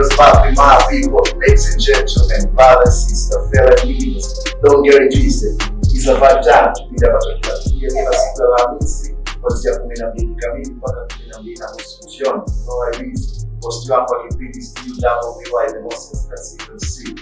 what's popping, my people, ladies and gentlemen, brothers, sisters, fellow believers, don't get it twisted. It's a vibe time, kipindi ambacho kinatukia kila siku ya Alhamisi kuanzia kumi na mbili kamili mpaka kumi na mbili na nusu jioni. No worries, host wako wa kipindi Stu Double BY, the most expensive MC.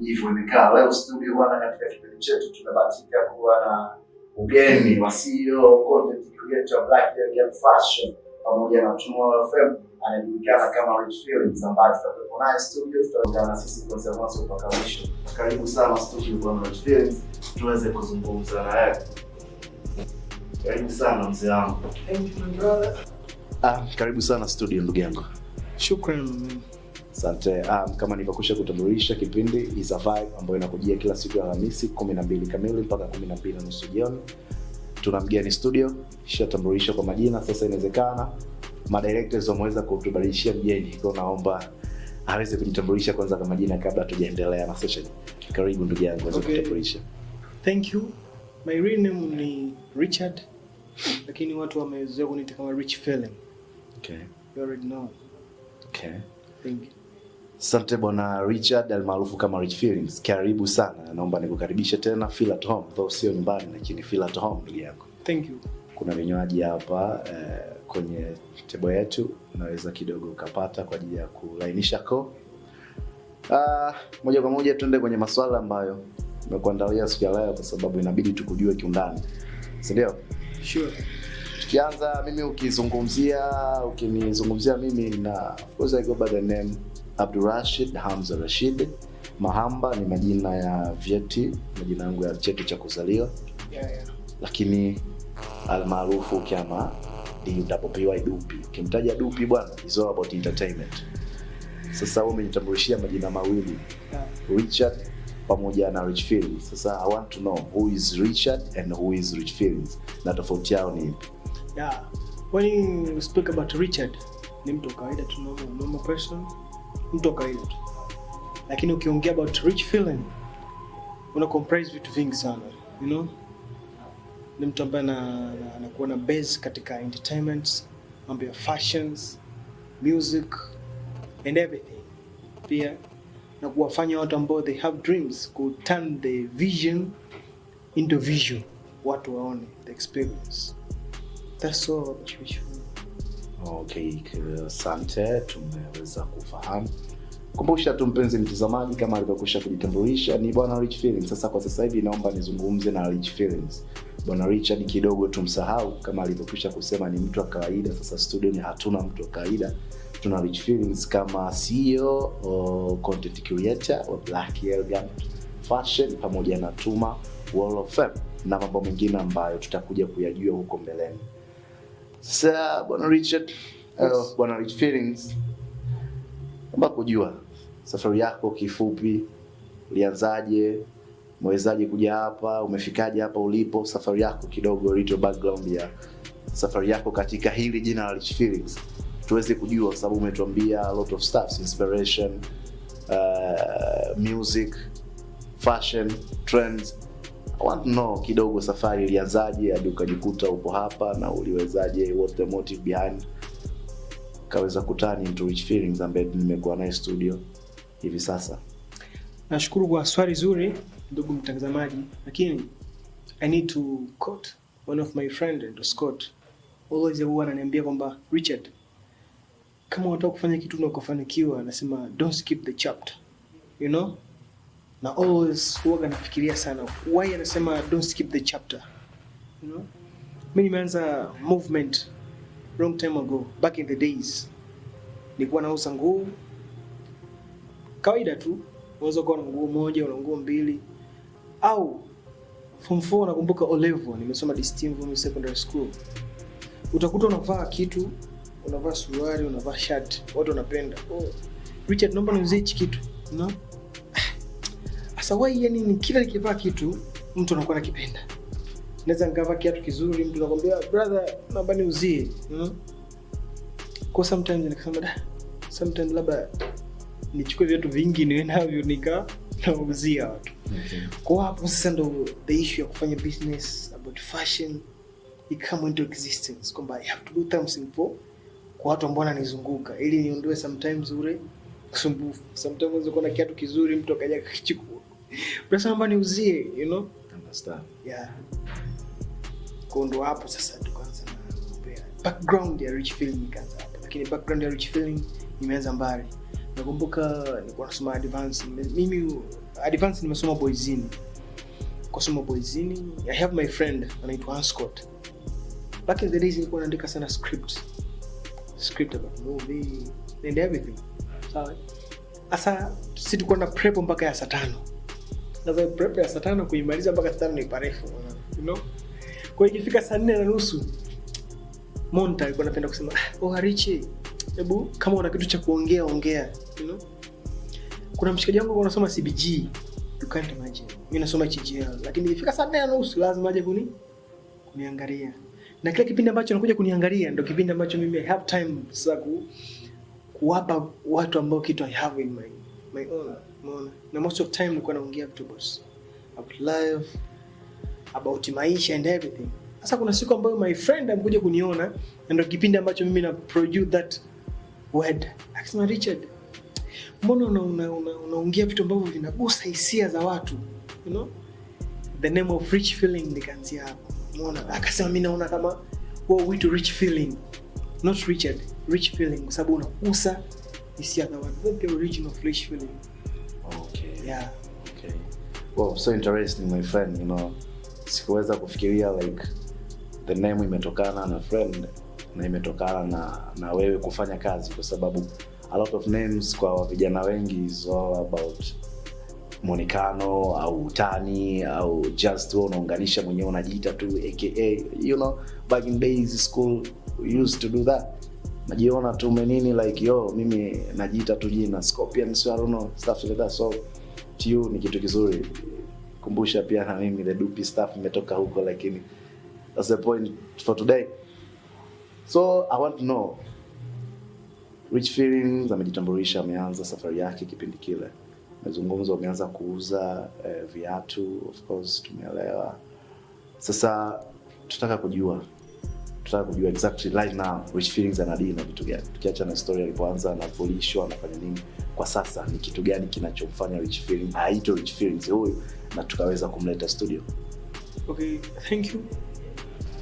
Hivyo imekaa leo studio bwana, katika kipindi chetu tumebahatika kuwa na ugeni wa CEO content creator Black Young Fashion pamoja na Tomorrow FM anajulikana kama Rich Feelings ambaye tutakuwepo naye studio, tutaungana na sisi kuanzia mwanzo mpaka mwisho. Karibu sana studio bwana Rich Feelings, tuweze kuzungumza na yeye. Karibu sana mzee wangu. Thank you, my brother. Ah, karibu sana studio ndugu yangu. Shukran man. Asante. Um, kama nilivyokwisha kutambulisha kipindi is a vibe ambayo inakujia kila siku ya Alhamisi 12 kamili mpaka 12 na nusu jioni. Tuna mgeni studio, ishatambulisha kwa majina. Sasa inawezekana madirectors wameweza kutubadilishia mgeni, kwa naomba aweze kujitambulisha kwanza kwa majina kabla hatujaendelea na session. Karibu ndugu yangu, aweze Okay. kujitambulisha. Thank you. My real name ni Richard, lakini watu wamezoea kuniita kama Rich Feeling. Okay. You already know. Okay. Thank you. Asante bwana Richard almaarufu kama Rich Feelings, karibu sana. Naomba nikukaribishe tena, feel at home, though sio nyumbani, lakini feel at home ndugu yako. Thank you. kuna vinywaji hapa eh, kwenye tebo yetu unaweza kidogo ukapata kwa ajili ya kulainisha koo. Ah, moja kwa moja tuende kwenye maswala ambayo nimekuandalia siku ya leo kwa sababu inabidi tukujue kiundani. Sindio Sure. tukianza mimi ukizungumzia ukinizungumzia mimi na of course I go by the name Abdurashid Hamza Rashid Mahamba ni majina ya vyeti majina yangu ya cheti cha kuzaliwa. Yeah, yeah. lakini almaarufu kama DWPY Dupi. Ukimtaja Dupi bwana, is all about entertainment. Sasa wao umejitambulishia majina mawili Richard pamoja na Rich Feelings. Sasa I want to know who is Richard and who is Rich Feelings, na tofauti yao ni ipi? Yeah. When you speak about Richard, ni mtu wa kawaida tu, normal, normal person, mtu wa kawaida tu. Lakini ukiongea about Rich Feeling, una comprise vitu vingi sana, you know? Ni mtu ambaye ana- ana- anakuwa na base katika entertainment, mambo ya fashions, music and everything. Pia na kuwafanya watu ambao they have dreams ku turn the vision into vision, watu waone the experience. That's all. Okay, asante, tumeweza kufahamu. Kumbusha tu mpenzi mtazamaji, kama alivyokwisha kujitambulisha, ni bwana Rich Feelings. Sasa kwa sasa hivi naomba nizungumze na Rich Feelings. Bwana Richard kidogo tumsahau, kama alivyokwisha kusema ni mtu wa kawaida. Sasa studio ni hatuna mtu wa kawaida, tuna Rich Feelings kama CEO o content creator wa Black Elegant Fashion pamoja na Tuma Wall of Fame na mambo mengine ambayo tutakuja kuyajua huko mbeleni. Sasa bwana Richard, Yes. uh, bwana Rich Feelings, kujua safari yako kifupi, ulianzaje, umewezaje kuja hapa, umefikaje hapa ulipo, safari yako kidogo, little background ya safari yako katika hili jina la Rich Feelings, tuweze kujua, kwa sababu umetuambia a lot of stuff, inspiration, uh, music, fashion, trends. I want to know kidogo safari ilianzaje hadi ukajikuta upo hapa na uliwezaje, what the motive behind? Kaweza kutani into Rich Feelings ambaye nimekuwa naye studio hivi sasa. Nashukuru kwa swali zuri ndugu mtazamaji, lakini I need to quote one of my friend and Scott. Always huwa ananiambia kwamba Richard, kama unataka kufanya kitu na ukafanikiwa, anasema don't skip the chapter. You know? Na always huwa anafikiria sana why anasema don't skip the chapter. You know? Mimi nimeanza movement long time ago, back in the days. Nilikuwa nauza nguo kawaida tu unaweza kuwa na nguo moja una nguo mbili au form 4 nakumbuka O level nimesoma Distinct Women Secondary School. Utakuta unavaa kitu unavaa suruali unavaa shati watu wanapenda. Oh, Richard naomba niuzie hichi kitu. No? Sasa wai yani ni kila nikivaa kitu mtu anakuwa nakipenda naweza nikavaa kiatu kizuri mtu anakwambia brother naomba niuzie. No? kwa sometimes nikasema da sometimes labda nichukue viatu vingi niwe navyo nika nauzia watu. Okay. kwa hapo sasa ndo the issue ya kufanya business about fashion ikama into existence kwamba i have to do something for kwa watu ambao wananizunguka. Ili niondoe sometimes ule usumbufu. Sometimes unaweza kuona kiatu kizuri mtu akaja akakichukua. Unasema niuzie you know? Understand. yeah. Kwa ndo hapo sasa tukaanza na background ya rich feeling ikaanza hapo lakini background ya rich feeling imeanza mbali nakumbuka nilikuwa nasoma advance mimi advance nimesoma boyzini kusoma boyzini i have my friend anaitwa Anscott back in the days nilikuwa naandika sana script. Script about movie and everything. Sawa. Asa si tulikuwa na prep mpaka ya saa tano. Sasa prep ya saa tano kuimaliza mpaka saa tano ni parefu you know? Kwa ikifika saa nne na nusu monta alikuwa anapenda kusema "Ah, oh Arichi hebu kama una kitu cha kuongea ongea kuna mshikaji wangu anasoma cbg you can't imagine. Mimi nasoma CGL, lakini ikifika saa nne na nusu lazima aje kuni kuniangalia. Na kile kipindi ambacho anakuja kuniangalia ndo kipindi ambacho mimi I have time sasa ku, kuwapa watu ambao kitu I have in my my own umeona? Na most of time nilikuwa naongea vitu boss about life about maisha and everything. Sasa kuna siku ambayo my friend amekuja kuniona na ndo kipindi ambacho mimi na produce that word. Akisema Richard mbona unaongea una, una, una vitu ambavyo vinagusa hisia za watu you know? The name of rich feeling nikaanzia hapo umeona? Akasema mi naona kama huo wito rich feeling not richard rich feeling. Kwa sababu unagusa hisia za watu. The origin of rich feeling. Okay. yeah. Okay. Well, so interesting my friend, you know. Sikuweza kufikiria like the name imetokana na friend na imetokana na na wewe kufanya kazi kwa sababu a lot of names kwa vijana wengi is all about mwonekano au utani au just wewe unaunganisha mwenyewe unajiita tu aka you know back in days school we used to do that. Najiona tu menini like yo mimi najiita tu jina scorpion so I don't know stuff like that. So to you ni kitu kizuri. Kumbusha pia na mimi the dupi stuff imetoka huko lakini that's the point for today. So i want to know rich feelings amejitambulisha ameanza safari yake kipindi kile. Mazungumzo, ameanza kuuza eh, viatu of course tumeelewa. Sasa tutaka kujua tutaka kujua exactly right now rich feelings anadili na vitu gani? Tukiacha na story alipoanza anapolishwa anafanya nini? Kwa sasa ni kitu gani kinachomfanya rich Feelings aitwe rich feelings huyu na tukaweza kumleta studio? Okay thank you.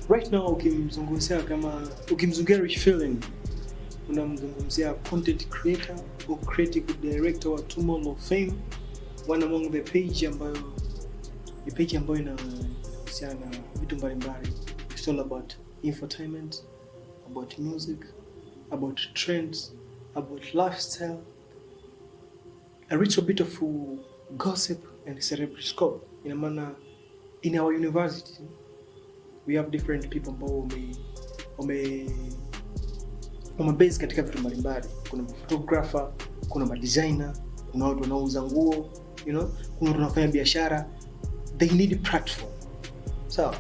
Right now ukimzungumzia kama ukimzungumzia rich feeling unamzungumzia content creator or creative director wa Mall of Fame one among the page ambayo ni page ambayo inahusiana na vitu mbalimbali. It's all about infotainment about music about trends about lifestyle a little bit of gossip and celebrity scope. Ina maana in our university we have different people ambao wame wamebase katika vitu mbalimbali. Kuna photographer kuna madesigner kuna watu wanaouza nguo you know kuna watu wanafanya biashara. They need platform. Sawa?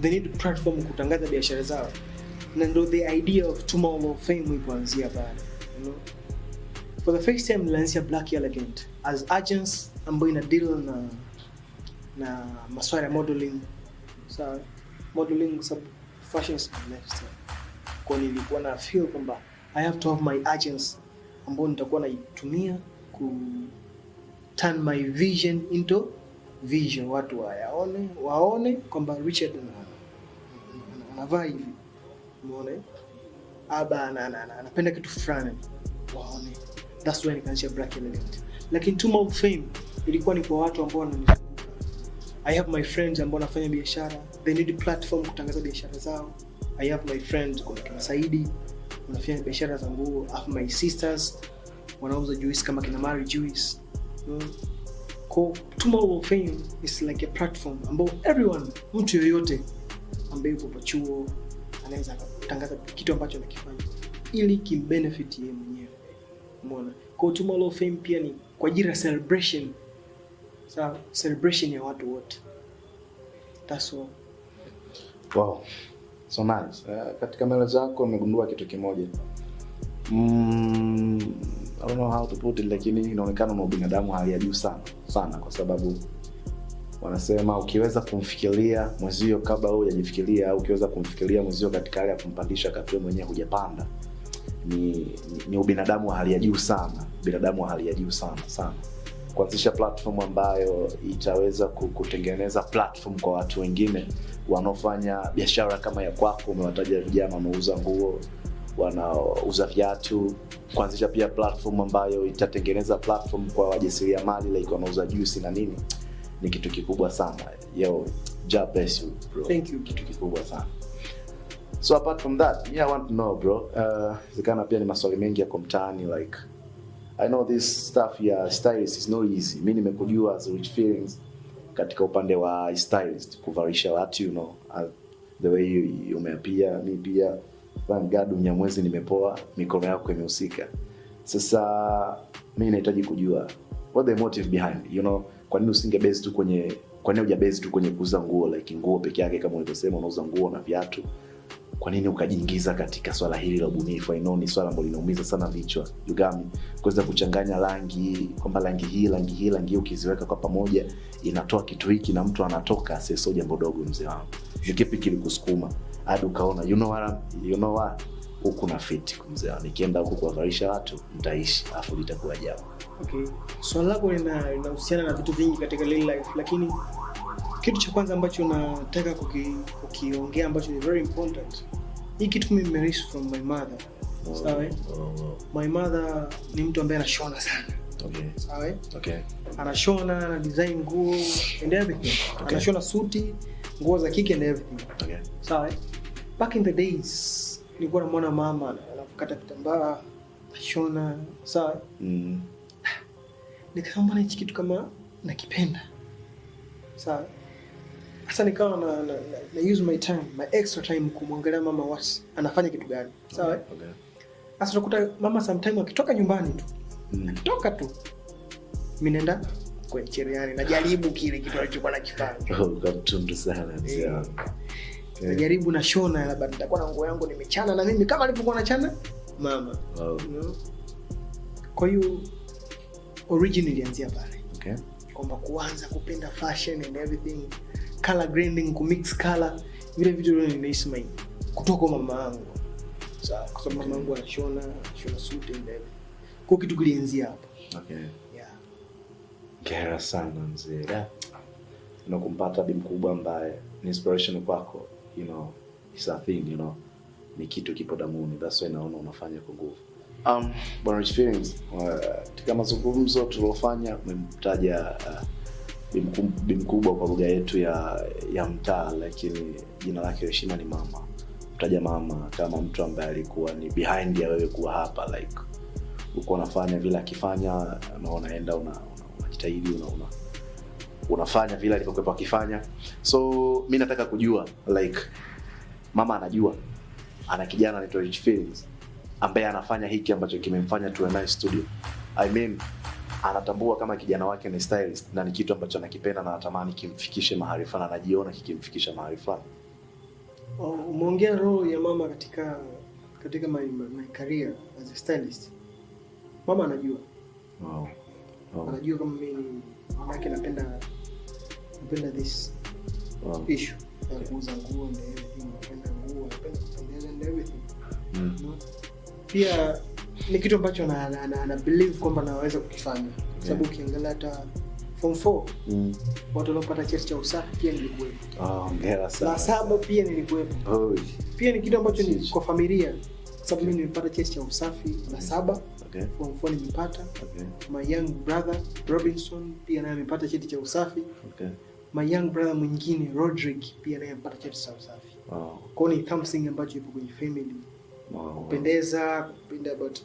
They need platform kutangaza biashara zao. Na ndio the idea of Tomorrow of Fame kuanzia pale you know. For the first time nilianzia Black Elegant as agents ambayo ina deal na na maswala ya modeling. Sawa? Modeling sub fashion is lifestyle kwa nilikuwa na feel kwamba I have to have my agents ambao nitakuwa naitumia ku turn my vision into vision. Watu wayaone waone kwamba Richard ana- ana- anavaa hivi umeona? Aba ana- ana- ana- anapenda kitu fulani. Waone. That's why nikaanzia Black Element, lakini Tuma Fame ilikuwa ni kwa watu ambao wananizunguka. I have my friends ambao wanafanya biashara. They need platform kutangaza biashara zao I have my friend, kuna kina Saidi wanafanya biashara za nguo have my sisters wanauza juice kama kina Mari Juice. Mm. Kwa Tomorrow of Fame is like a platform ambao everyone mtu yoyote ambaye yupo chuo anaweza akatangaza kitu ambacho anakifanya ili kimbenefit yeye mwenyewe. Umeona? Kwa Tomorrow of Fame pia ni kwa ajili ya celebration. Sawa? Celebration ya watu wote. That's all. Wow so nice uh, katika maelezo yako nimegundua kitu kimoja. Mm, I don't know how to put it lakini inaonekana una ubinadamu hali ya juu sana sana kwa sababu wanasema ukiweza kumfikiria mwezio kabla wewe hujajifikiria au ukiweza kumfikiria mwezio katika hali ya kumpandisha wakati wewe mwenyewe hujapanda ni, ni, ni ubinadamu wa hali ya juu sana binadamu wa hali ya juu sana sana. Kuanzisha platform ambayo itaweza kutengeneza platform kwa watu wengine wanaofanya biashara kama ya kwako umewataja vijana wanaouza nguo wanauza viatu kuanzisha pia platform ambayo itatengeneza platform kwa wajasiriamali like wanauza juice na nini ni kitu kikubwa sana yo God bless you bro Thank you. kitu kikubwa sana so apart from that yeah, I want to know bro uh, zikana pia ni maswali mengi yako mtaani like I know this stuff ya stylist is not easy. Mimi nimekujua as rich feelings katika upande wa stylist kuvalisha watu you know uh, the way umeapia mi pia thank God Mnyamwezi nimepoa mikono yako imehusika. Sasa mi nahitaji kujua what the motive behind you know kwa nini usinge base tu kwenye kwa nini hujabase tu kwenye kuuza nguo like nguo peke yake kama ulivyosema unauza nguo na viatu kwa nini ukajiingiza katika swala hili la ubunifu? I know ni swala ambalo linaumiza sana vichwa yugami kuweza kuchanganya rangi kwamba rangi hii rangi hii rangi hii ukiziweka kwa pamoja inatoa kitu hiki na mtu anatoka sio jambo dogo mzee wangu. Ni kipi kilikusukuma? Hadi ukaona you know what, you know what? Huku na fit wangu. Nikienda huku kuwavalisha watu mtaishi afu litakuwa jambo. Okay. Swali lako lina- linahusiana na vitu vingi katika real life, lakini kitu cha kwanza ambacho nataka kukiongea ambacho ni very important, hii kitu mimi nimerish from my mother. Sawa, eh? Oh, oh, My mother ni mtu ambaye anashona sana, okay sawa, okay anashona ana design nguo and everything, anashona suti, nguo za kike and everything, okay sawa. Back in the days nilikuwa namwona mama anakata kitambaa anashona, sawa. mm. nikawa hichi kitu kama nakipenda sawa sasa nikawa na, na, na, na use my time my extra time kumwangalia mama wasi anafanya kitu gani sawa okay, okay. sasa tukuta mama sometime akitoka nyumbani tu Mm. Akitoka tu Mimi naenda kwenye cherehani najaribu kile kitu alichokuwa nakifanya Oh, kwa mtundu sana mzee yeah. wangu. Okay. najaribu nashona labda nitakuwa na nguo yangu nimechana na mimi kama alivyokuwa nachana mama Oh, you know? kwa hiyo origin ilianzia pale okay. kwamba kuanza kupenda fashion and everything color grading kumix color vile vitu vile nimeishi mimi kutoka kwa mama yangu sawa kwa sababu mama yangu anashona anashona suit and everything kwa kitu kilianzia hapo Okay. yeah Gera sana mzee. Yeah. Na kumpata bi mkubwa ambaye ni inspiration kwako, you know, is a thing, you know. Ni kitu kipo damuni. That's why naona unafanya kwa nguvu. Um, Bwana Rich Feelings, uh, katika mazungumzo tuliofanya umemtaja uh, bi mkubwa kwa lugha yetu ya ya mtaa, lakini jina lake heshima ni mama. Mtaja mama kama mtu ambaye alikuwa ni behind ya wewe kuwa hapa like ulikuwa unafanya vile akifanya na unaenda una, una, unajitahidi una, una, unafanya vile alivyokuwa akifanya so mi nataka kujua like mama anajua ana kijana anaitwa Rich ambaye anafanya hiki ambacho kimemfanya tuwe naye studio I mean anatambua kama kijana wake ni stylist na ni kitu ambacho anakipenda na anatamani kimfikishe mahali fulani anajiona kikimfikisha mahali fulani umeongea role ya mama katika katika my, my, career as a stylist mama anajua wow. Wow. anajua kama mimi mama yake napenda napenda this Wow. issue ya kuuza nguo and everything napenda nguo napenda kupendeza and everything Mm. Pia ni kitu ambacho ana, na, na, na believe kwamba naweza kukifanya kwa sababu ukiangalia hata form 4 Mm. watu waliopata cheti cha usafi pia nilikuwepo Oh, hongera sana. Na saba pia nilikuwepo Oh, pia ni kitu ambacho ni kwa familia kwa sababu mimi nilipata cheti cha usafi na saba okay. form 4 nimepata Okay. my young brother robinson pia naye amepata cheti cha usafi Okay. my young brother mwingine rodrick pia naye amepata cheti cha usafi Wow. kwao ni something ambacho ipo kwenye family Wow. kupendeza kupenda about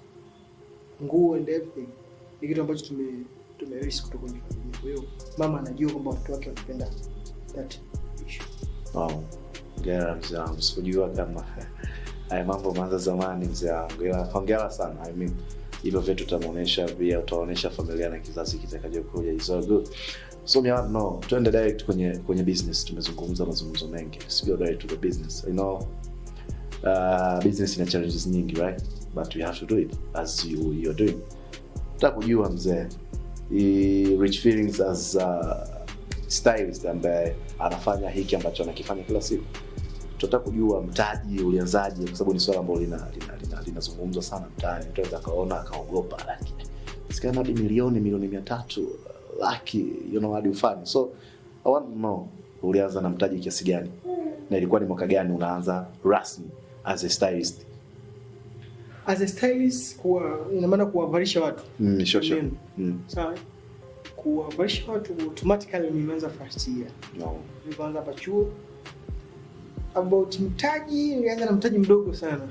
nguo and everything ni kitu ambacho tume tumerisi kutoka kwenye familia kwa hiyo mama anajua kwamba watoto wake wanapenda that issue Wow. Hongera mzee wangu, sikujua kama haya mambo maanza zamani mzee wangu, ila hongera sana. I mean, hivyo vitu utamuonesha pia, utaonesha familia na kizazi kitakachokuja. It's all good. So me no, tuende direct kwenye kwenye business. Tumezungumza mazungumzo mengi, let's go direct to the business. You know uh, business ina challenges nyingi right, but we have to do it as you you're doing. takujua kujua mzee, Rich Feelings as uh, stylist ambaye anafanya hiki ambacho anakifanya kila siku. Tunataka kujua mtaji ulianzaje kwa sababu ni swala ambalo lina lina lina linazungumzwa sana mtaani. Mtu anaweza akaona akaogopa lakini sikana hadi milioni milioni mia tatu laki you know hadi ufani so I want to know ulianza na mtaji kiasi gani? Na ilikuwa ni mwaka gani unaanza rasmi as a stylist as a stylist kuwa ina maana kuwavalisha watu mm, sure, sure. Mm, sawa kuwavalisha watu automatically nimeanza first year no. nilipoanza hapa chuo about mtaji nilianza na mtaji mdogo sana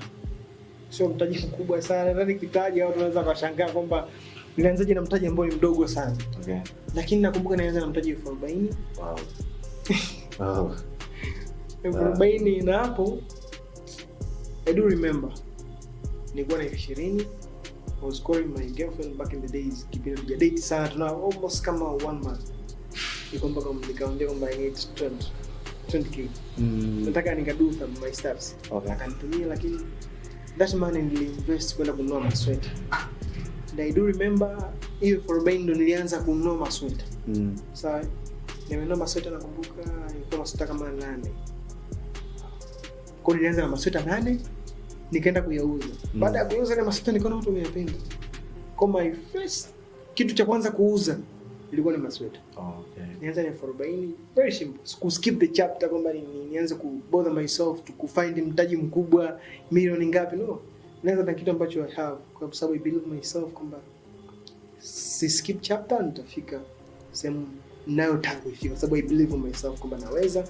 sio mtaji mkubwa sana nadhani kitaji au tunaweza kashangaa kwamba nilianzaje na mtaji ambao ni mdogo sana okay. lakini nakumbuka nilianza na mtaji elfu arobaini wow. wow. elfu Ah. arobaini na hapo i do remember. Nilikuwa na ishirini I was calling my girlfriend back in the days. Kipindi tujadate sana tuna almost kama one month. Niko mpaka nikaongea kwamba I need 20 20k mm, nataka nikadu my stuffs Okay. akanitumia lakini that money niliinvest kwenda kununua masweta and i do remember hiyo ndo nilianza kununua masweta mm, sawa nimenunua masweta nakumbuka ilikuwa masweta kama nane. Kwa nilianza na masweta nane nikaenda kuyauza. Mm. baada ya kuuza ile masweta nikaona watu wameyapenda. Kwa my first kitu cha kwanza kuuza ilikuwa ni masweta. Okay. nianza na elfu arobaini. Very simple. Siku skip the chapter kwamba ni, ni, nianze ku bother myself to kufind mtaji mkubwa milioni ngapi? No. Nianza na kitu ambacho i have kwa sababu i believe myself kwamba si skip chapter nitafika sehemu ninayotaka kuifika kwa sababu i believe in myself kwamba naweza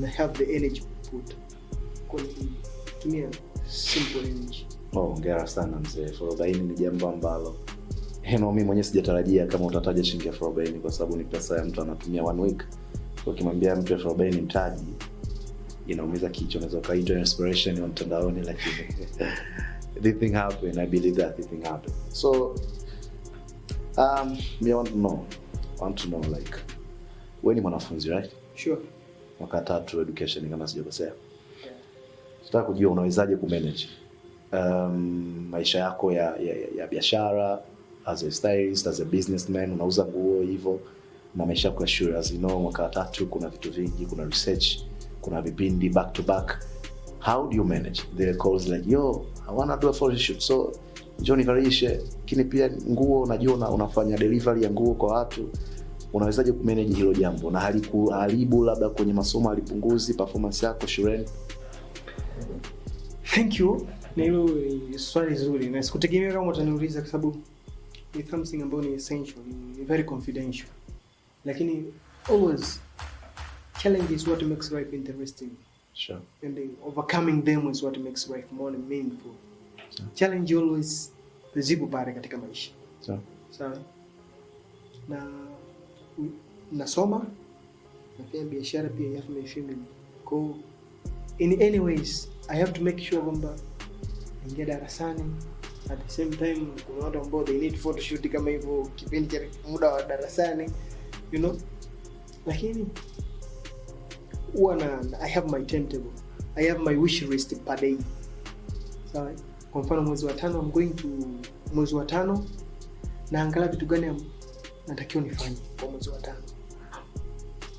na have the energy to put. Kwa tumia simple energy Oh, hongera sana mzee. forobaini ni jambo ambalo heno mimi mwenyewe sijatarajia kama utataja shilingi elfu arobaini kwa sababu ni pesa ya mtu anatumia one week. Ukimwambia mtu elfu arobaini mtaji inaumiza kichwa, unaweza ukaitwa inspiration wa mtandaoni, lakini this thing happened. I believe that this thing happened. So um, me I want to know, want to know like wewe ni mwanafunzi right? sure Mwaka tatu education kama sijakosea. Nataka kujua unawezaje kumanage um, maisha yako ya, ya, ya, biashara as a stylist, as a businessman, unauza nguo hivyo na maisha yako ya shule. As you know, mwaka wa tatu kuna vitu vingi, kuna research, kuna vipindi back to back. How do you manage the calls like yo, I wanna do a photo shoot so njoo nivalishe, lakini pia nguo unajua una, unafanya delivery ya nguo kwa watu unawezaje kumanage hilo jambo na halikuharibu labda kwenye masomo halipunguzi performance yako shuleni? Thank you. Na hilo swali zuri na sikutegemea kama utaniuliza kwa sababu ni something ambayo ni essential ni, very confidential. Lakini always challenge is what makes life interesting. Sure. and then overcoming them is what makes life more meaningful. Sure. challenge always zipo pale katika maisha. Sawa. sawa? Na nasoma nasoma nafanya biashara pia ya Kwa family ko in any ways i have to make sure kwamba ingia darasani. At the same time kuna watu ambao they need photoshoot kama hivyo kipindi cha muda wa darasani you know. Lakini huwa na i have my timetable. I have my wish list per day. Sawa kwa mfano mwezi wa tano I'm going to mwezi wa tano naangalia vitu gani natakiwa nifanye kwa mwezi wa tano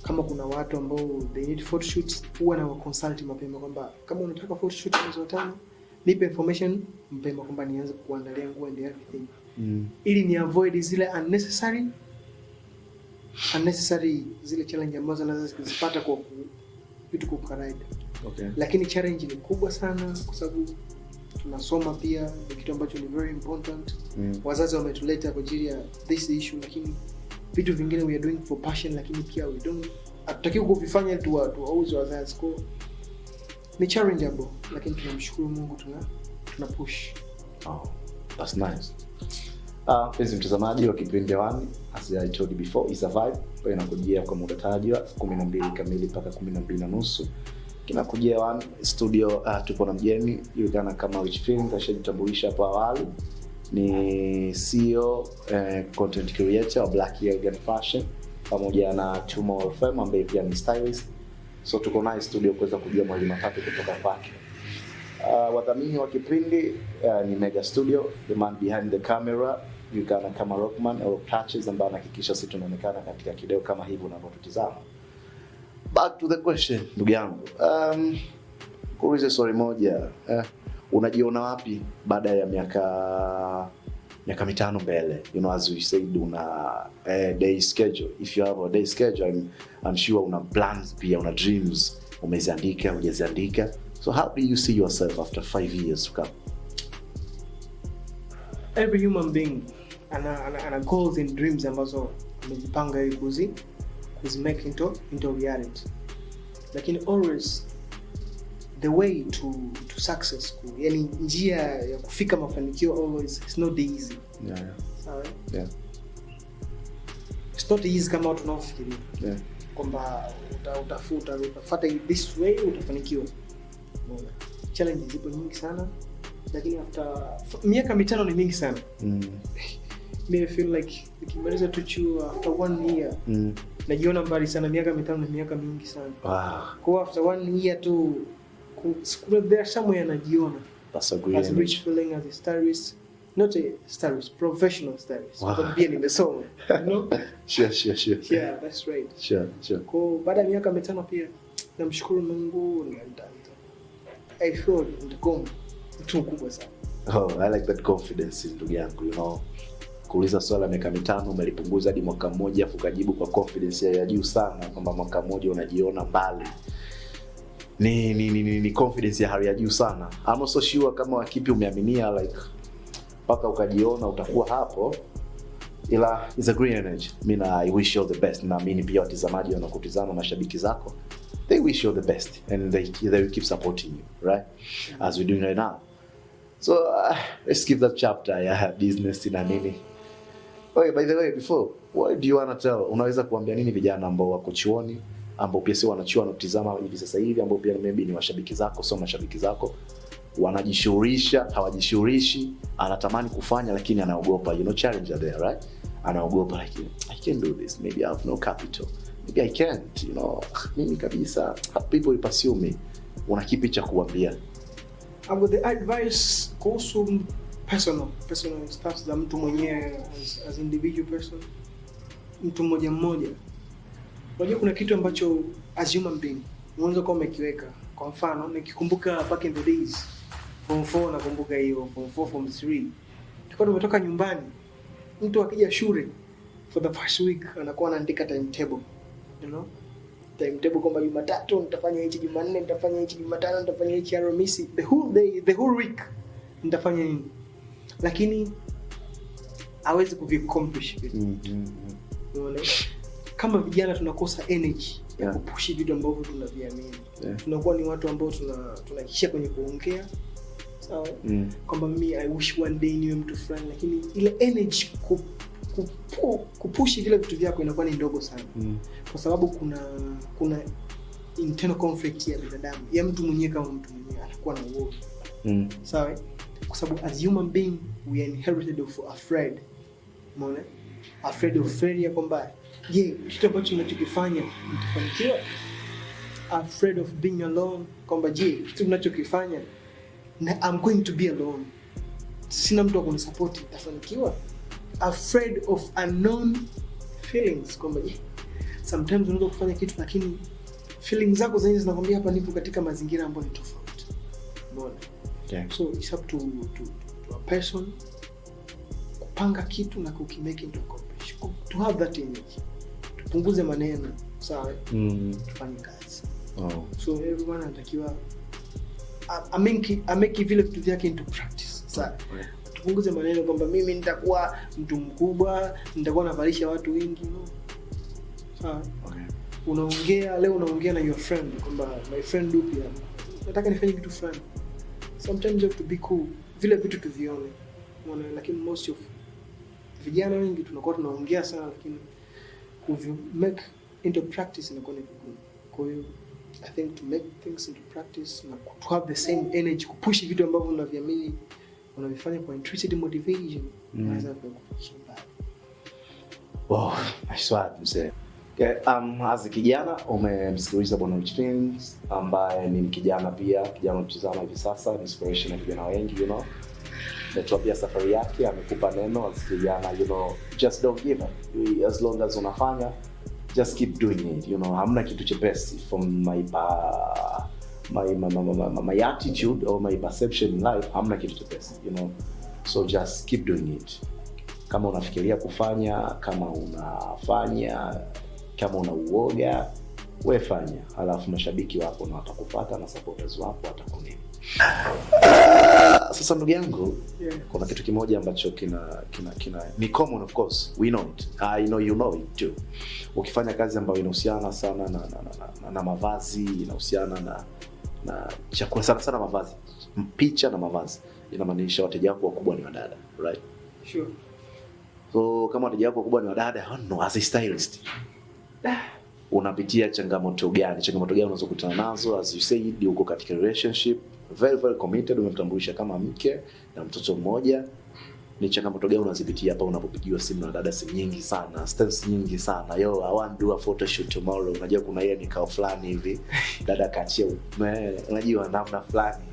kama kuna watu ambao they need photoshoots huwa na consult mapema kwamba kama unataka photoshoot mwezi wa tano nipe information mapema kwamba nianze kuandalia nguo and everything. Mm, ili ni avoid zile unnecessary unnecessary zile challenge ambazo naweza kuzipata kwa vitu kwa kawaida okay. lakini challenge ni kubwa sana kwa sababu tunasoma pia ni kitu ambacho ni very important. Mm, wazazi wametuleta kwa ajili ya this issue lakini vitu vingine we are doing for passion lakini pia we don't hatutakiwi kuvifanya tuwa- tuwauze wazazi ko ni challengeable lakini tunamshukuru mungu tuna tuna push Oh, that's nice. Ah, uh, mtazamaji wa kipindi hewani, as I told you before, a vibe ambayo inakujia kwa muda tajwa kumi na mbili kamili mpaka kumi na mbili na nusu kinakujia hewani studio. Uh, tupo na mjeni julikana kama Rich Film, kashajitambulisha hapo awali, ni CEO eh, content creator wa Black Elegant Fashion pamoja na Chuma Wolfem ambaye pia ni stylist. So tuko naye studio kuweza kujua mawili matatu kutoka kwake. Uh, wadhamini wa kipindi uh, ni Mega Studio, the man behind the camera julikana kama Rockman au Patches ambaye anahakikisha sisi tunaonekana katika kideo kama hivi unavyotutizama. Back to the question, ndugu yangu, um, kuulize swali moja eh, unajiona wapi baada ya miaka miaka mitano mbele? You know as we said una eh, day schedule. If you have a day schedule I'm, I'm sure una plans pia una dreams. Umeziandika hujaziandika. So how do you see yourself after five years to come? Every human being ana, ana, ana goals and dreams ambazo amejipanga ili kuzi kuzi make into, into reality. Lakini always the way to, to success yani njia ya kufika mafanikio always it's not easy yeah, yeah. sawa Yeah. it's not easy kama watu wanaofikiria Yeah. kwamba uta, utafuta utafuata this way utafanikiwa Umeona? challenges zipo nyingi sana lakini after miaka mitano ni mingi sana Mm. Me feel like nikimaliza tu chuo after one year Mm. najiona mbali sana miaka mitano ni miaka mingi sana Wow, kwa after one year tu ku- kuna- there somewhere anajiona that's a great as rich feeling as a stylist not a stylist professional stylist Wow. Kwa pia nimesoma you know? Sure, sure, sure. yeah that's right. Sure, sure. kwa baada ya miaka mitano pia namshukuru mungu ni nita- i feel nitakuwa mtu mkubwa sana. Oh, I like that confidence ndugu yangu you know. Kuuliza swala la miaka mitano umelipunguza hadi mwaka mmoja afu ukajibu kwa confidence ya ya juu sana kwamba mwaka mmoja unajiona mbali ni ni, ni, ni, ni confidence ya hali ya juu sana. I'm also sure kama wakipi umeaminia like mpaka ukajiona utakuwa hapo. Ila is a green energy. Mi na i wish you all the best. Naamini pia watazamaji wanakutizama mashabiki zako they wish you all the best. And they, they will keep supporting you right? As we're doing right now. So uh, let's skip that chapter ya business na nini. Okay, by the way before what do you wanna tell? Unaweza kuambia nini vijana ambao wako chuoni ambao pia sio wanachuo wanatizama hivi sasa hivi ambao pia maybe ni washabiki zako sio mashabiki zako. Wanajishughulisha hawajishughulishi anatamani kufanya lakini anaogopa. You know challenge are there right? Anaogopa like i can do this maybe i have no capital. Maybe i can't you know. Mimi kabisa people will pursue me. Una kipi cha kuambia? About the advice kuhusu personal personal stuff za mtu mwenyewe as, as individual person mtu mmoja mmoja unajua kuna kitu ambacho as human being unaweza kuwa umekiweka. Kwa mfano nikikumbuka back in the days form 4 nakumbuka hiyo form 4 form 3 tulikuwa tumetoka nyumbani mtu akija shule for the first week anakuwa anaandika timetable you know? Timetable kwamba jumatatu nitafanya hichi jumanne nitafanya hichi jumatano nitafanya hichi alhamisi the whole day the whole week nitafanya nini? Lakini hawezi kuviaccomplish vitu. Unaona kama vijana tunakosa energy ya Yeah. kupushi vitu ambavyo tunaviamini Yeah. tunakuwa ni watu ambao tuna tunaishia kwenye kuongea sawa Mm. kwamba mimi i wish one day niwe mtu fulani lakini ile energy ku, kupu, kupushi vile vitu vyako inakuwa ni ndogo sana Mm. kwa sababu kuna kuna internal conflict ya binadamu ya mtu mwenyewe kama mtu mwenyewe anakuwa na uoga Mm. sawa so, kwa sababu as human being we are inherited of afraid umeona afraid of failure kwamba je kitu ambacho ninachokifanya mtafanikiwa? afraid of being alone kwamba je kitu ninachokifanya na I'm going to be alone. Sina mtu wa kunisupport nitafanikiwa? Afraid of unknown feelings kwamba je sometimes unaweza kufanya kitu lakini feelings zako zenyewe zinakwambia hapa nipo katika mazingira ambayo ni tofauti. Umeona? Yeah. so it's up to, to, to a person kupanga kitu na kukimake into accomplish to have that image tupunguze maneno. Sawa. Mm. tufanye kazi. Oh. so everyone anatakiwa ameki vile vitu vyake into practice. Sawa. Tupunguze maneno kwamba mimi nitakuwa mtu mkubwa nitakuwa navalisha watu wengi. No sawa Okay. unaongea leo unaongea na your friend kwamba my friend dupi nataka nifanye kitu fulani. Sometimes you have to be cool. Vile vitu tuvione. Unaona lakini most of vijana wengi tunakuwa tunaongea sana lakini kuvi make into practice inakuwa ni vigumu kwa hiyo i think to make things into practice na to have the same energy kupush vitu ambavyo unaviamini unavifanya kwa intrinsic motivation Mm. unaweza kufikisha mbali Wow, word, mzee. Okay, um, as a kijana umemsikiliza bwana Rich Films ambaye ni kijana pia kijana mtizama hivi sasa inspiration ya vijana wengi you know ametuambia safari yake amekupa neno as you know just don't give up. As long as unafanya just keep doing it you know hamna kitu chepesi from my pa my, my, my, my, my, attitude or my perception in life hamna kitu chepesi you know. So just keep doing it. Kama unafikiria kufanya kama unafanya kama una uoga we fanya. Halafu mashabiki wako na watakupata na supporters wapo watakunini sasa ndugu yangu Yeah. kuna kitu kimoja ambacho kina kina kina ni common of course. We know it. I know you know it too. Ukifanya kazi ambayo inahusiana sana na na, na, na, na mavazi inahusiana na na chakula sana sana mavazi picha na mavazi inamaanisha wateja wako wakubwa ni wadada right? Sure. so kama wateja wako wakubwa ni wadada I don't know, as a stylist unapitia changamoto gani? Changamoto gani unazokutana nazo? As you said uko katika relationship very very committed umemtambulisha kama mke na mtoto mmoja. Ni changamoto gani unazipitia hapa unapopigiwa simu na dada simu nyingi sana stress nyingi sana? Yo I want to do a photo shoot tomorrow. Unajua kuna ile nikao fulani hivi. Dada kaachia unajua namna fulani.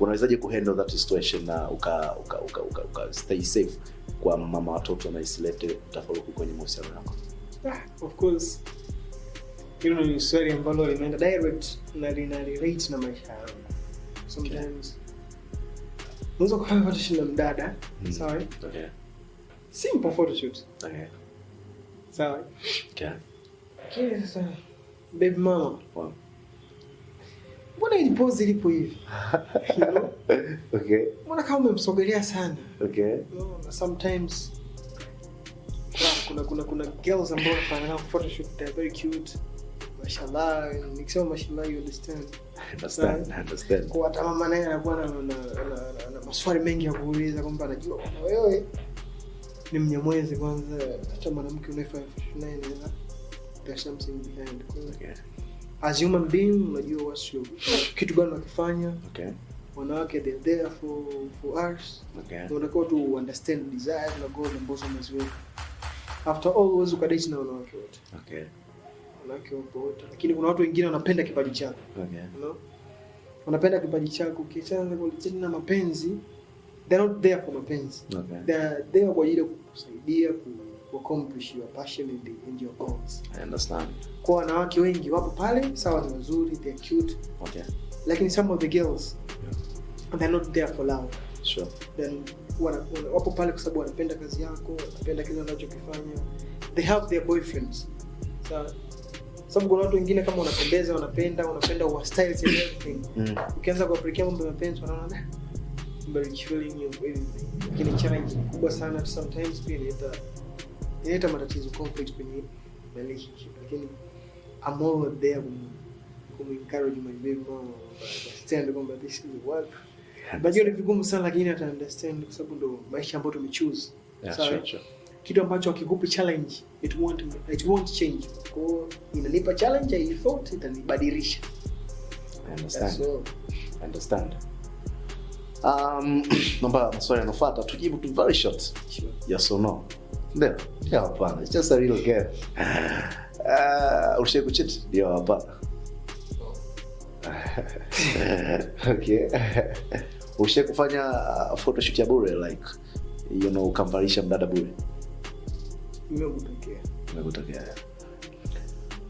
Unawezaje kuhandle that situation na uka uka, uka, uka, uka stay safe kwa mama watoto na isilete tafaruku kwenye mahusiano yako? Ah, of course. Hilo ni swali ambalo limeenda direct na lina relate na maisha yangu sometimes. Unaweza kufanya photoshoot na mdada. Mm. sawa? Okay. Simple photoshoot okay. Sawa? Okay. Sasa baby mama. Wow. mbona ili pose ilipo hivi? You know? okay. Mbona kama umemsogelea sana? Okay. No, sometimes kuna kuna kuna girls ambao wanafanya photoshoot they're very cute mashallah nikisema mashallah you understand. I understand I understand. Kwa hata mama naye anakuwa na, na, na, na, na maswali mengi ya kuuliza kwamba anajua kwamba wewe ni mnyamwezi kwanza hata mwanamke unaefanya photoshoot naye inaweza there's something behind. Kwa as human being unajua what's your, kitu gani unakifanya okay. Wanawake they're there for for us. Okay. Unatakiwa tu understand desires na goals ambazo umeziweka. After all huwezi ukadate na wanawake wote. Okay wanawake wapo wote. Lakini kuna watu wengine wanapenda kipaji chako. Okay. Wanapenda kipaji chako. Ukiachana na mapenzi they're not there for mapenzi. Okay. They're there kwa ajili ya kukusaidia ku accomplish your passion and, and your goals. I understand. Kwa wanawake wengi wapo pale sawa ni wazuri they're cute. Okay. Lakini some of the girls yeah. they're not there for love. Sure. Then wana, wana, wapo pale kwa sababu wanapenda kazi yako wanapenda kile unachokifanya. They have their boyfriends. Sawa sababu kuna watu wengine kama unapendeza wanapenda unapenda wa styles and everything. Mm. ukianza kuapelekea mambo ya mapenzi wanaona kubwa sana sometimes pia inaleta inaleta matatizo conflict kwenye relationship. Lakini I'm always there kum kum encourage my baby mama understand kwamba this is najua ni vigumu sana lakini ata understand kwa sababu ndo maisha ambayo tumechoose. Yeah, sure, sure. Kitu ambacho akikupi challenge. It won't it won't change. Kwa hiyo inanipa challenge i thought itanibadilisha. Understand. So, understand. Um namba maswali yanofuata tujibu tu very short. Sure. yes or no? Ndio. Ndio hapana. It's just a real game. Uh, ushe kuchit ndio hapana okay. Ushe kufanya uh, photoshoot ya bure like you know ukamvalisha mdada bure imekutokea. Imekutokea.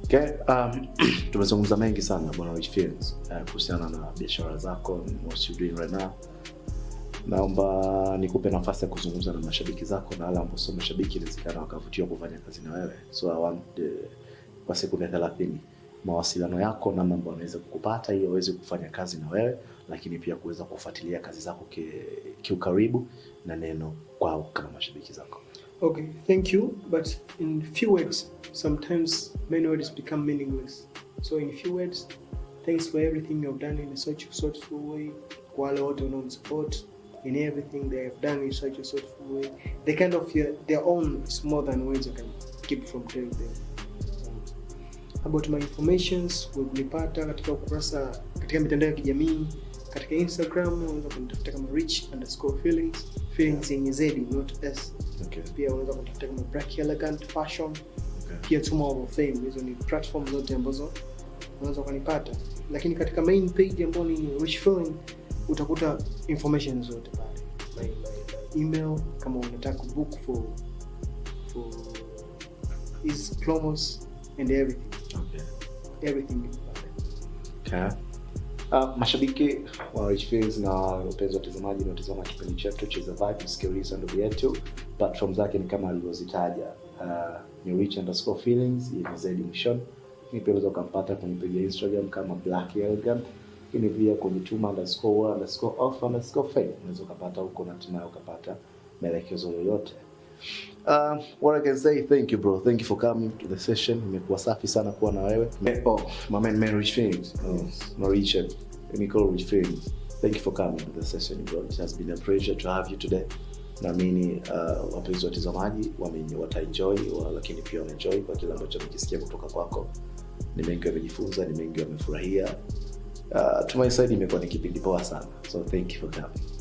Okay um, tumezungumza mengi sana bwana rich Films, uh, kuhusiana na biashara zako what you doing right now. Naomba nikupe nafasi ya kuzungumza na mashabiki zako na wale ambao sio mashabiki inawezekana wakavutiwa kufanya kazi na wewe. So I want uh, kwa sekunde thelathini mawasiliano yako namna ambao anaweza kukupata ili waweze kufanya kazi na wewe lakini pia kuweza kufuatilia kazi zako ki- kiukaribu na neno kwao kama mashabiki zako Okay, thank you. But in few words, sometimes many words become meaningless. So in few words, thanks for everything you've done in such a thoughtful way. Kwa wale wote wanaonisupport in everything they have done in such a thoughtful way. They kind of hear their own is more than words I can keep from telling them. About my informations kunipata katika ukurasa katika mitandao ya kijamii katika instagram unaweza kunitafuta kama rich underscore feelings feelings yenye z not s okay. pia unaweza kunitafuta kama Black Elegant Fashion, Okay. pia Tuma of Fame. Hizo ni platform zote ambazo unaweza ukanipata, lakini katika main page ambayo ni Rich Feeling utakuta information zote pale, my, my, my email kama unataka kubook for for his promos and everything Okay. everything. Okay. Uh, mashabiki wa Rich Feelings na wapenzi watazamaji wanaotazama kipindi chetu Cheza Vibe, sikiliza ndugu yetu. Platform zake ni kama alivyozitaja, uh, ni Rich underscore feelings yenye zaidi mwishoni. ni pia unaweza ukampata kwenye page ya Instagram kama Black Elegant, lakini pia kwenye tuma underscore underscore off underscore unaweza ukapata huko na ukapata maelekezo yoyote. Uh, what I can say, thank you bro. Thank you for coming to the session. Imekuwa safi sana kuwa na wewe. Oh, my man, man Rich Feelings. Oh, no Richard. Let me call Rich Feelings. Thank you for coming to the session bro. It has been a pleasure to have you today. Naamini uh, wapenzi watazamaji wataenjoy wa, lakini pia wanaenjoy kwa kile ambacho wamejisikia kutoka kwako. Ni mengi wamejifunza, ni mengi wamefurahia. Uh, to my side imekuwa ni kipindi poa sana. So thank you for coming.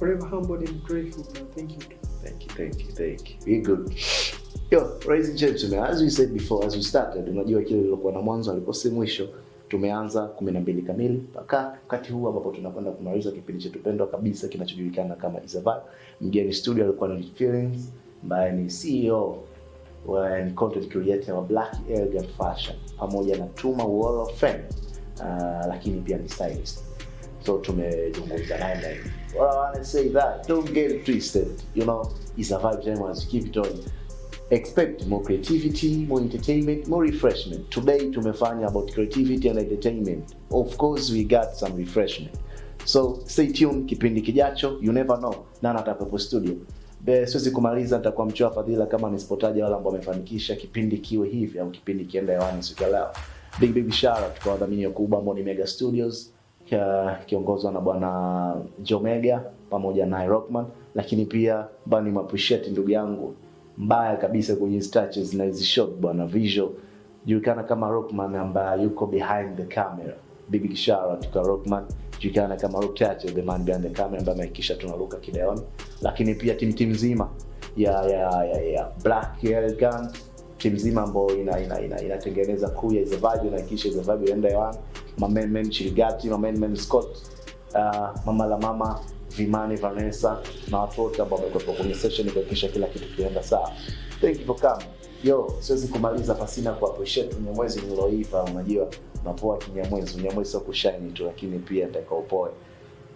Forever humbled and grateful, man. Thank you. Thank you, thank you, thank you. Be good. Yo, ladies and gentlemen, as we said before, as we started, unajua kile lilokuwa na mwanzo alikuwa si mwisho. Tumeanza kumi na mbili kamili mpaka wakati huu ambapo tunakwenda kumaliza kipindi chetu pendwa kabisa kinachojulikana kama Isabel. Mgeni studio alikuwa na Feelings ambaye ni CEO wa ni content creator wa Black Elegant Fashion pamoja na Tuma Wall of Fame. Uh, lakini pia ni stylist so tumezungumza naye na well, I want to say that don't get it twisted. You know it's a vibe time you keep it on. Expect more creativity more entertainment more refreshment. Today tumefanya about creativity and entertainment. Of course we got some refreshment. So stay tuned kipindi kijacho you never know. Nani atakuwepo studio? Siwezi kumaliza nitakuwa mchoa fadhila kama nisipotaja wale ambao wamefanikisha kipindi kiwe hivi au kipindi kienda hewani siku ya leo. Big big shout out kwa wadhamini wakubwa ambao ni Mega Studios kiongozwa na bwana Jomega pamoja na Rockman, lakini pia bani appreciate ndugu yangu mbaya kabisa kwenye touches na hizi shot bwana visual. Julikana kama Rockman ambaye yuko behind the camera. Bibi Kishara tuka Rockman, julikana kama Rock Touch, the man behind the camera ambaye amehakikisha tunaruka kideoni, lakini pia timu timu nzima ya ya ya, ya Black Elegant timu nzima ambayo ina ina ina inatengeneza crew ya Zevaji inahakikisha Zevaji inaenda hewani. Mamenmen Chirigati, Mamenmen Scott, uh, mama la mama Vimani Vanessa na watu wote ambao wamekuwepo kwenye session kuhakikisha kila kitu kinaenda sawa. Thank you for coming. Yo, siwezi kumaliza pasina kwa appreciate Mnyamwezi niloiva. Unajua napoa Kinyamwezi, Mnyamwezi sio kushine tu, lakini pia nataka upoe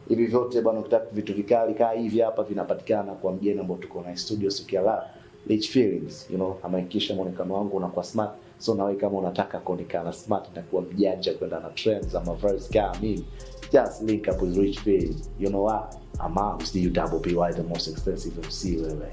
hivi vyote bwana, ukitaka vitu vikali kaa hivi hapa vinapatikana kwa mgeni ambao tuko na studio siku ya. Rich Feelings, you know, amehakikisha muonekano wangu unakuwa smart. So nawe kama unataka kuonekana smart na kuwa mjanja kwenda na trends za mavazi kama mimi, just link up with Rich Feelings. You know what? With the double PY, the most expensive MC wewe.